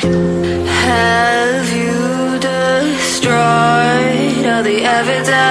Have you destroyed all the evidence?